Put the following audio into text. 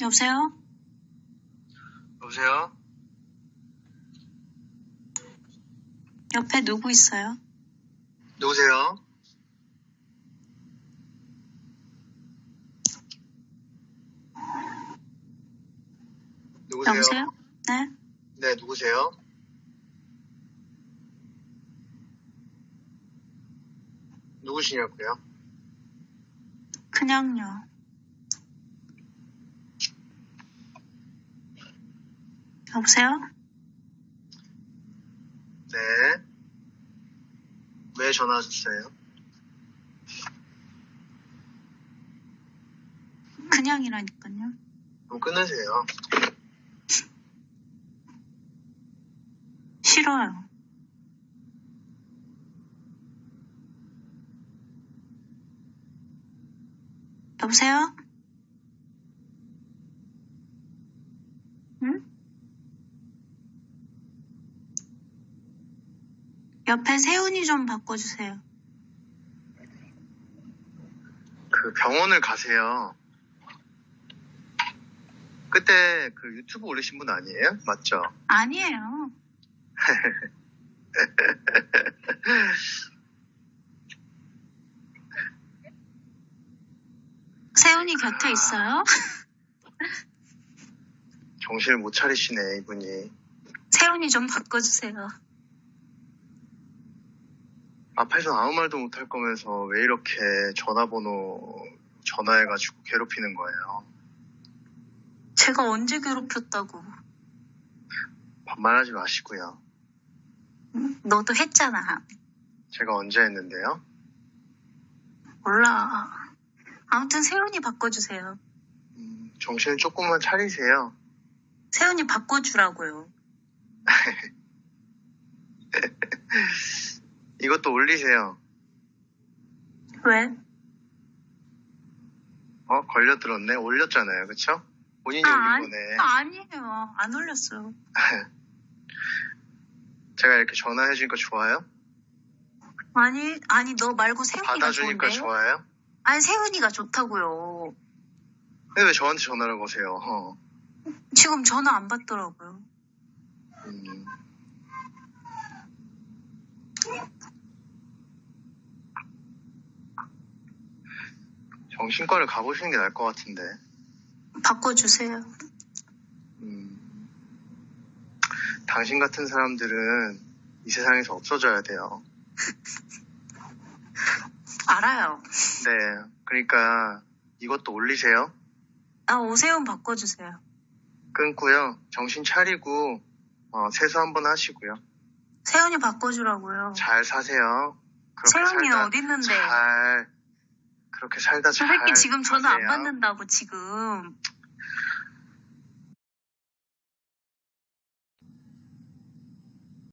여보세요? 여보세요? 옆에 누구 있어요? 누구세요? 누구세요? 여보세요? 네? 네, 누구세요? 누구시냐고요? 그냥요. 여보세요? 네. 왜 전화하셨어요? 그냥이라니까요. 그럼 끊으세요. 싫어요. 여보세요? 응? 옆에 세훈이 좀 바꿔주세요. 그 병원을 가세요. 그때 그 유튜브 올리신 분 아니에요? 맞죠? 아니에요. 세훈이 곁에 있어요? 정신을 못 차리시네, 이분이. 세훈이 좀 바꿔주세요. 앞에서 아무 말도 못 할 거면서 왜 이렇게 전화번호 전화해가지고 괴롭히는 거예요? 제가 언제 괴롭혔다고. 반말하지 마시고요. 응? 너도 했잖아. 제가 언제 했는데요? 몰라. 아무튼 세훈이 바꿔주세요. 음, 정신을 조금만 차리세요. 세훈이 바꿔주라고요. 이것도 올리세요. 왜? 어? 걸려들었네? 올렸잖아요. 그쵸? 본인이 올린 아, 아니, 거네. 아니에요. 안 올렸어요. 제가 이렇게 전화해주니까 좋아요? 아니, 아니, 너 말고 세훈이가 받아주니까 좋은데? 좋아요? 아니, 세훈이가 좋다고요. 근데 왜 저한테 전화를 거세요? 어. 지금 전화 안 받더라고요. 음. 정신과를 가보시는 게 나을 것 같은데. 바꿔주세요. 음. 당신 같은 사람들은 이 세상에서 없어져야 돼요. 알아요. 네. 그러니까 이것도 올리세요. 아, 오세훈 바꿔주세요. 끊고요. 정신 차리고 어, 세수 한번 하시고요. 세훈이 바꿔주라고요. 잘 사세요. 그렇게 세훈이 살다 어디 있는데? 잘 그렇게 살다 저 잘 새끼 지금 전화 안 사세요. 받는다고 지금.